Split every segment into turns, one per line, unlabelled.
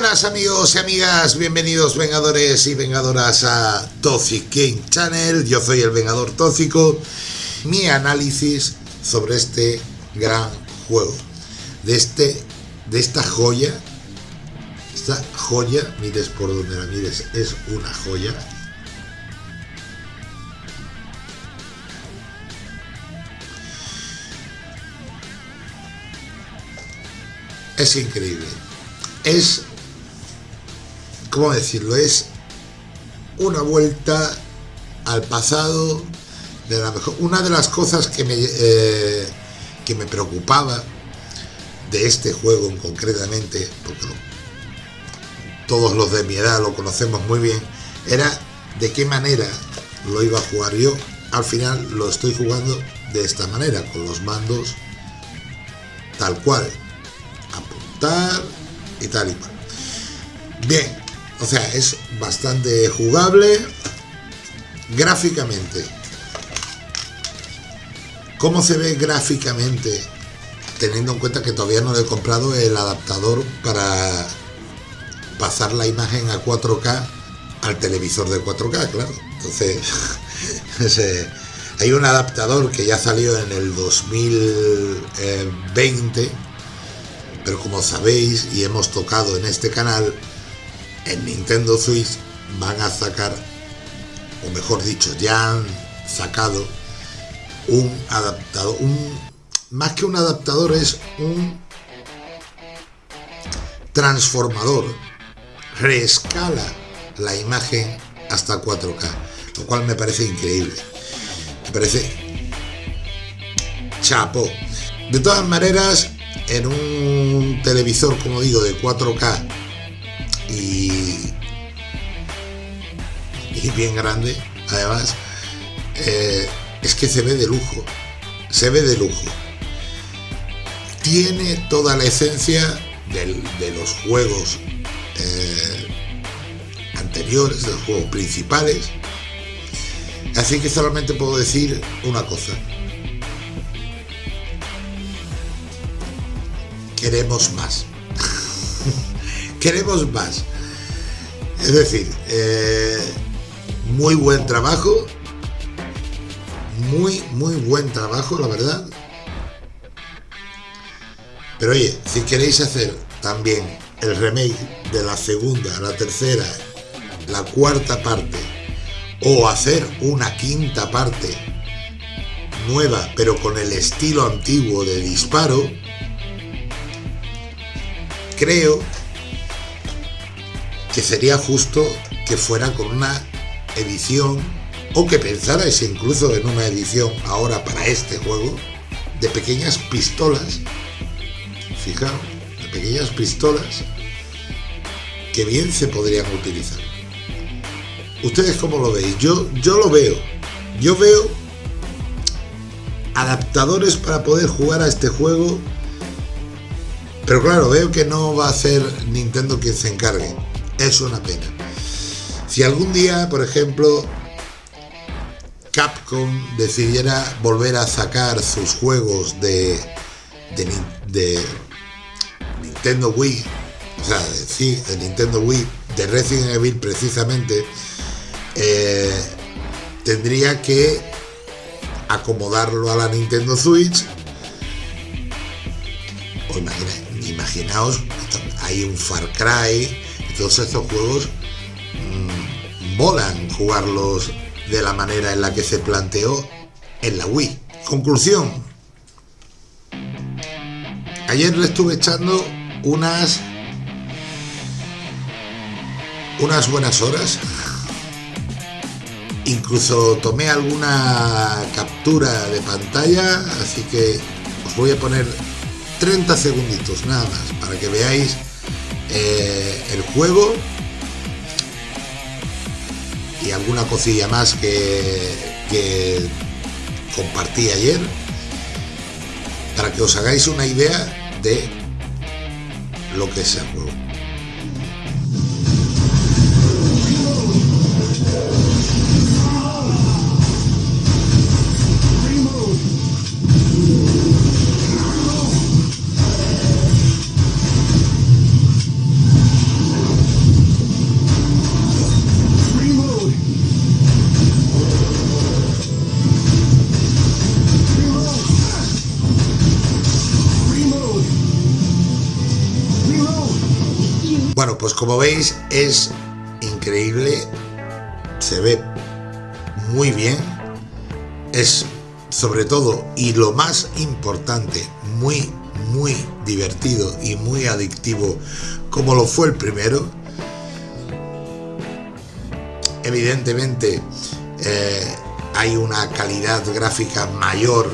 buenas amigos y amigas, bienvenidos vengadores y vengadoras a Toxic Game Channel, yo soy el Vengador Tóxico, mi análisis sobre este gran juego, de, este, de esta joya, esta joya, mires por donde la mires, es una joya, es increíble. Es, ¿cómo decirlo? Es una vuelta al pasado de la mejor. Una de las cosas que me, eh, que me preocupaba de este juego concretamente, porque todos los de mi edad lo conocemos muy bien, era de qué manera lo iba a jugar yo. Al final lo estoy jugando de esta manera, con los mandos tal cual y tal y cual. Bien, o sea, es bastante jugable gráficamente. ¿Cómo se ve gráficamente? Teniendo en cuenta que todavía no he comprado el adaptador para pasar la imagen a 4K al televisor de 4K, claro. Entonces, hay un adaptador que ya salió en el 2020 pero como sabéis y hemos tocado en este canal, en Nintendo Switch van a sacar, o mejor dicho, ya han sacado un adaptador, un, más que un adaptador es un transformador, reescala la imagen hasta 4K, lo cual me parece increíble, me parece chapo. De todas maneras, en un televisor, como digo, de 4K y, bien grande, además, eh, es que se ve de lujo, se ve de lujo. Tiene toda la esencia de los juegos eh, anteriores, de los juegos principales. Así que solamente puedo decir una cosa. queremos más. Queremos más. Es decir, eh, muy buen trabajo. Muy, muy buen trabajo, la verdad. Pero oye, si queréis hacer también el remake de la segunda, la tercera, la cuarta parte, o hacer una quinta parte nueva, pero con el estilo antiguo de disparo, creo que sería justo que fuera con una edición o que pensarais incluso en una edición ahora para este juego de pequeñas pistolas fijaos de pequeñas pistolas que bien se podrían utilizar. Ustedes cómo lo veis yo yo lo veo. Yo veo adaptadores para poder jugar a este juego pero claro, veo que no va a ser Nintendo quien se encargue. Es una pena. Si algún día, por ejemplo, Capcom decidiera volver a sacar sus juegos de, de, Nintendo Wii, o sea, de Nintendo Wii, de Resident Evil precisamente, eh, tendría que acomodarlo a la Nintendo Switch. Imaginaos, hay un Far Cry, todos estos juegos mmm, molan jugarlos de la manera en la que se planteó en la Wii. Conclusión. Ayer le estuve echando unas unas buenas horas. Incluso tomé alguna captura de pantalla, así que os voy a poner 30 segunditos nada más para que veáis eh, el juego y alguna cosilla más que, que compartí ayer para que os hagáis una idea de lo que es el juego. Bueno, pues como veis es increíble, se ve muy bien, es sobre todo y lo más importante, muy, muy divertido y muy adictivo como lo fue el primero. Evidentemente eh, hay una calidad gráfica mayor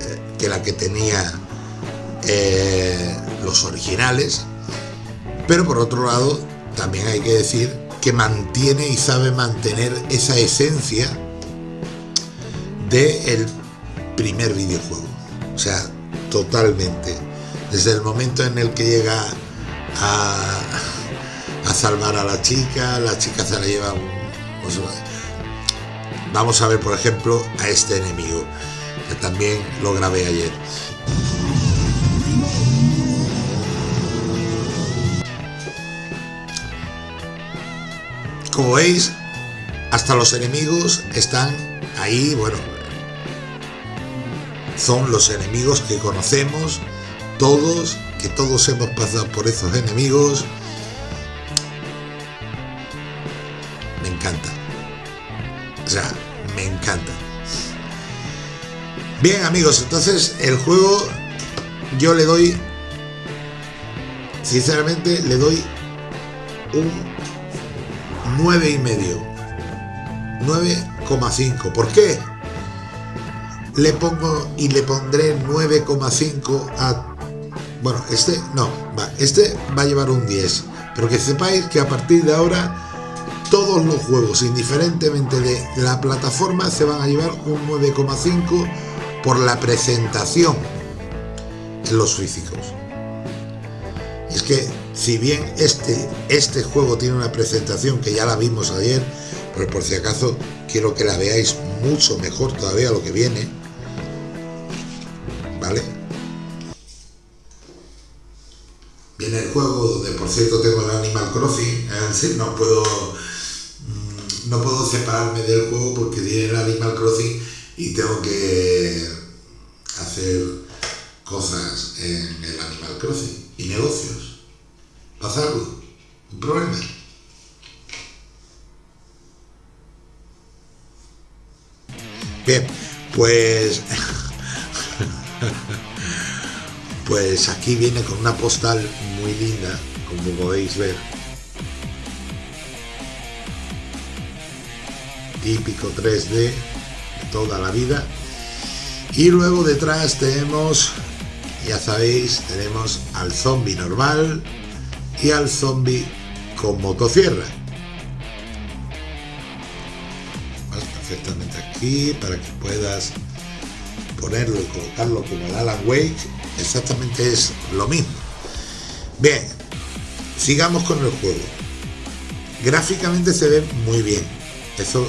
eh, que la que tenía eh, los originales, pero por otro lado también hay que decir que mantiene y sabe mantener esa esencia del primer videojuego. O sea, totalmente. Desde el momento en el que llega a, salvar a la chica, la chica se la lleva pues, vamos a ver, por ejemplo, a este enemigo, que también lo grabé ayer. Como veis, hasta los enemigos están ahí, bueno, son los enemigos que conocemos todos, que todos hemos pasado por esos enemigos. Me encanta. O sea, me encanta. Bien amigos, entonces el juego yo le doy, sinceramente le doy un 9 y medio. 9,5 ¿por qué? le pongo y le pondré 9,5 a bueno este no va este va a llevar un 10 pero que sepáis que a partir de ahora todos los juegos indiferentemente de la plataforma se van a llevar un 9,5 por la presentación en los físicos. Es que si bien este, este juego tiene una presentación que ya la vimos ayer, pero por si acaso quiero que la veáis mucho mejor todavía lo que viene, ¿vale? Viene el juego donde por cierto tengo el Animal Crossing, no puedo mm, no puedo separarme del juego porque tiene el Animal Crossing y tengo que hacer cosas en el Animal Crossing y negocios. ¿Pasa algo? ¿Un problema? Bien, pues... pues aquí viene con una postal muy linda, como podéis ver. Típico 3D de toda la vida. Y luego detrás tenemos, ya sabéis, tenemos al zombie normal, y al zombie con motosierra. perfectamente aquí para que puedas ponerlo y colocarlo como el Alan Wake. Exactamente es lo mismo. Bien, sigamos con el juego. Gráficamente se ve muy bien. Eso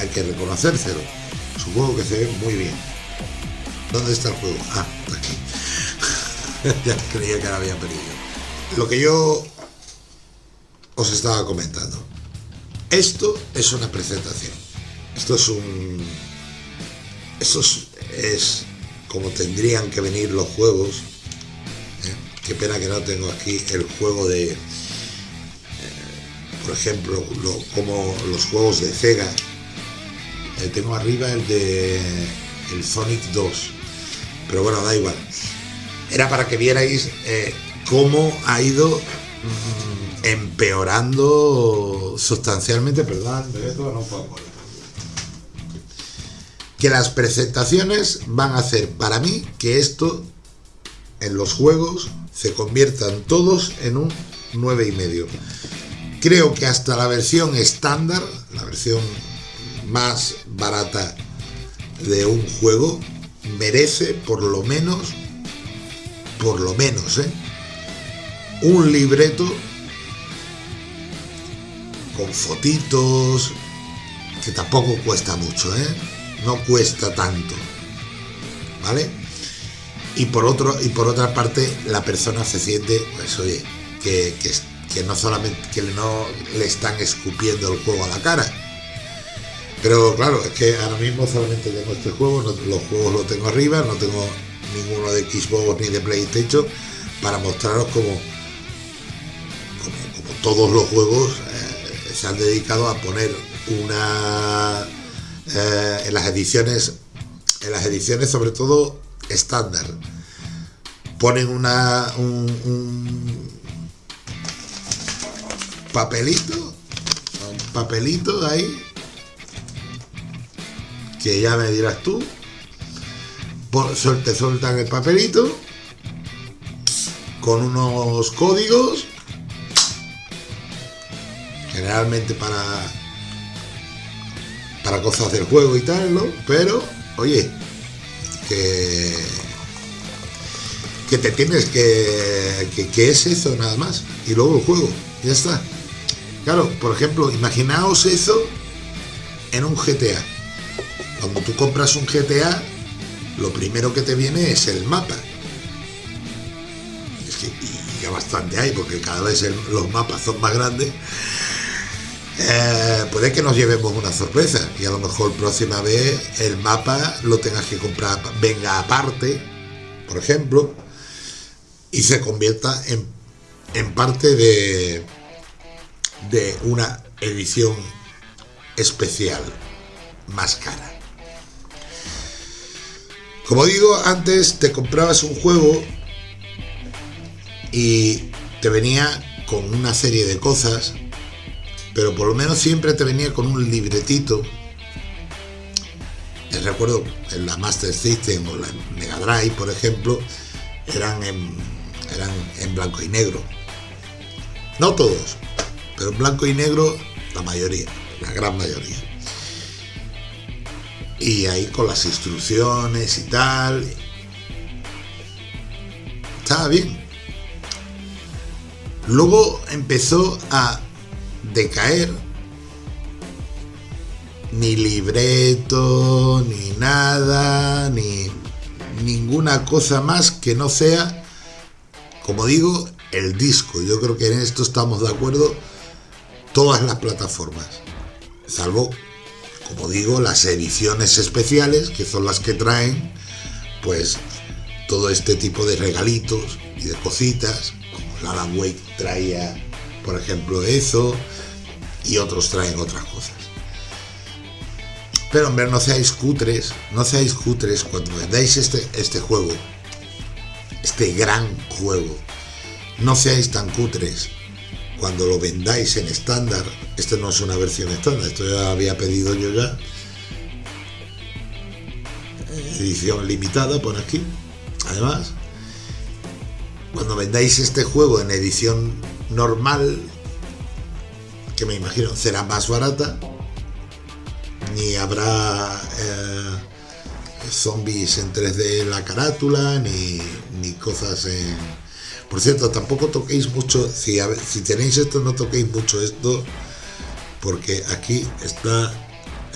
hay que reconocérselo. Supongo que se ve muy bien. ¿Dónde está el juego? Ah, aquí. ya creía que lo había perdido lo que yo os estaba comentando. Esto es una presentación. Esto es un... Esto es, como tendrían que venir los juegos. ¿eh? Qué pena que no tengo aquí el juego de... Eh, por ejemplo, como los juegos de Sega. Eh, tengo arriba el de el Sonic 2. Pero bueno, da igual. Era para que vierais cómo ha ido mm, empeorando sustancialmente, perdón, que las presentaciones van a hacer para mí que esto en los juegos se conviertan todos en un 9,5. Creo que hasta la versión estándar, la versión más barata de un juego, merece por lo menos, por lo menos, ¿eh? Un libreto con fotitos, que tampoco cuesta mucho, ¿eh? No cuesta tanto, ¿vale? Y por, otro, y por otra parte, la persona se siente, pues oye, que, que no solamente que no le están escupiendo el juego a la cara. Pero claro, es que ahora mismo solamente tengo este juego, los juegos los tengo arriba, no tengo ninguno de Xbox ni de PlayStation para mostraros cómo todos los juegos eh, se han dedicado a poner una eh, en las ediciones en las ediciones sobre todo estándar. Ponen una un, papelito un papelito ahí que ya me dirás tú. Por, te sueltan el papelito con unos códigos generalmente para para cosas del juego y tal, ¿no? Pero, oye, que que te tienes que, que, es eso nada más y luego el juego, ya está. Claro, por ejemplo, imaginaos eso en un GTA. Cuando tú compras un GTA, lo primero que te viene es el mapa. Es que y ya bastante hay, porque cada vez los mapas son más grandes. Eh, puede que nos llevemos una sorpresa y a lo mejor próxima vez el mapa lo tengas que comprar, venga aparte, por ejemplo, y se convierta en, en parte de, de una edición especial más cara. Como digo, antes te comprabas un juego y te venía con una serie de cosas, pero por lo menos siempre te venía con un libretito. Eh, Recuerdo en la Master System o la Mega Drive, por ejemplo, eran eran en blanco y negro. No todos, pero en blanco y negro la mayoría, la gran mayoría. Y ahí con las instrucciones y tal. Estaba bien. Luego empezó a decaer. Ni libreto, ni nada, ni ninguna cosa más que no sea, como digo, el disco. Yo creo que en esto estamos de acuerdo todas las plataformas. Salvo, como digo, las ediciones especiales, que son las que traen, pues, todo este tipo de regalitos y de cositas. Como la Alan Wake traía, por ejemplo, eso, y otros traen otras cosas. Pero hombre, no seáis cutres, no seáis cutres cuando vendáis este, este juego, este gran juego. No seáis tan cutres cuando lo vendáis en estándar. Esto no es una versión estándar, esto ya había pedido yo ya. Edición limitada por aquí. Además, cuando vendáis este juego en edición normal, que me imagino será más barata, ni habrá eh, zombies en 3D en la carátula, ni, ni cosas. Por cierto, tampoco toquéis mucho, si, a si tenéis esto, no toquéis mucho esto, porque aquí está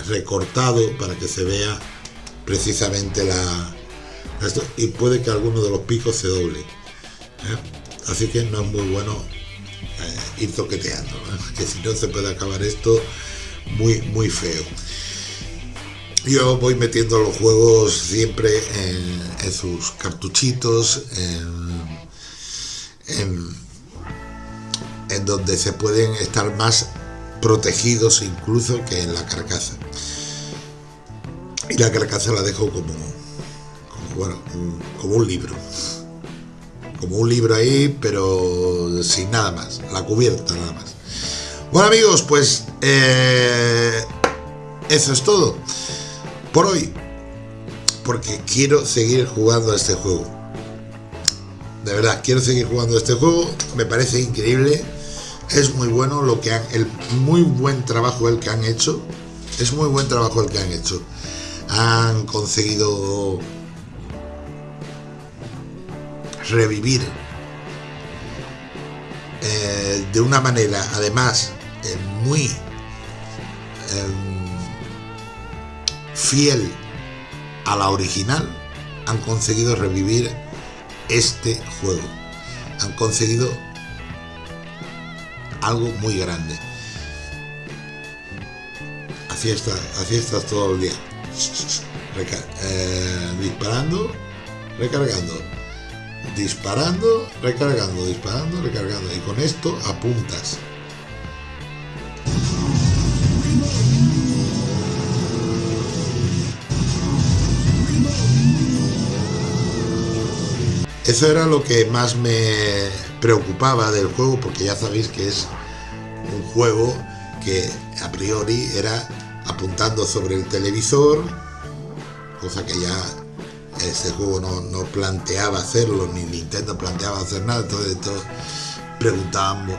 recortado para que se vea precisamente la... Esto, y puede que alguno de los picos se doble. ¿eh? Así que no es muy bueno eh, ir toqueteando, que si no se puede acabar esto muy, muy feo. Yo voy metiendo los juegos siempre en, sus cartuchitos, en, donde se pueden estar más protegidos incluso que en la carcasa. Y la carcasa la dejo como, como un libro. Como un libro ahí, pero sin nada más. La cubierta nada más. Bueno amigos, pues eh, eso es todo por hoy. Porque quiero seguir jugando a este juego. De verdad, quiero seguir jugando a este juego. Me parece increíble. Es muy bueno lo que han, el muy buen trabajo el que han hecho. Es muy buen trabajo el que han hecho. Han conseguido revivir eh, de una manera, además, eh, muy em, fiel a la original, han conseguido revivir este juego. Han conseguido algo muy grande. Así está, así estás todo el día. Eh, disparando, recargando, disparando, recargando, disparando, recargando. Y con esto apuntas. Eso era lo que más me preocupaba del juego, porque ya sabéis que es un juego que a priori era apuntando sobre el televisor, cosa que ya este juego no, planteaba hacerlo, ni Nintendo planteaba hacer nada, entonces, entonces preguntábamos,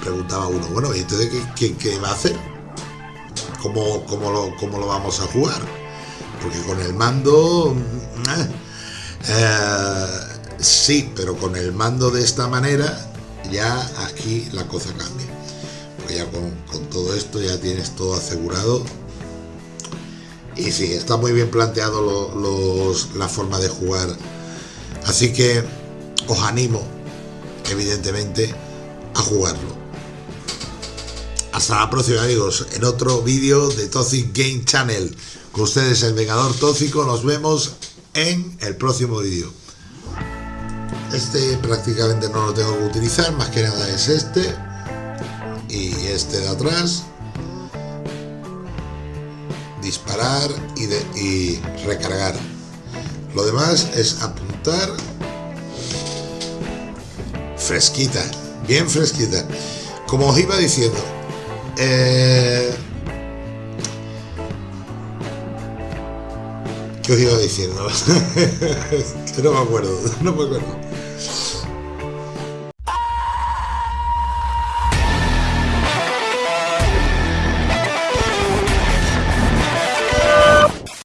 preguntaba uno, bueno, ¿y entonces qué, va a hacer? ¿Cómo, cómo, lo, ¿Cómo lo vamos a jugar? Porque con el mando... Eh, eh, sí, pero con el mando de esta manera ya aquí la cosa cambia. Porque ya con, todo esto ya tienes todo asegurado. Y sí, está muy bien planteado los, la forma de jugar. Así que os animo, evidentemente, a jugarlo. Hasta la próxima amigos, en otro vídeo de Toxic Game Channel. Con ustedes el Vengador Tóxico, nos vemos en el próximo vídeo. Este prácticamente no lo tengo que utilizar, más que nada es este y este de atrás. Disparar y, recargar. Lo demás es apuntar fresquita, bien fresquita. Como os iba diciendo, eh, ¿qué os iba diciendo? que no me acuerdo, no me acuerdo.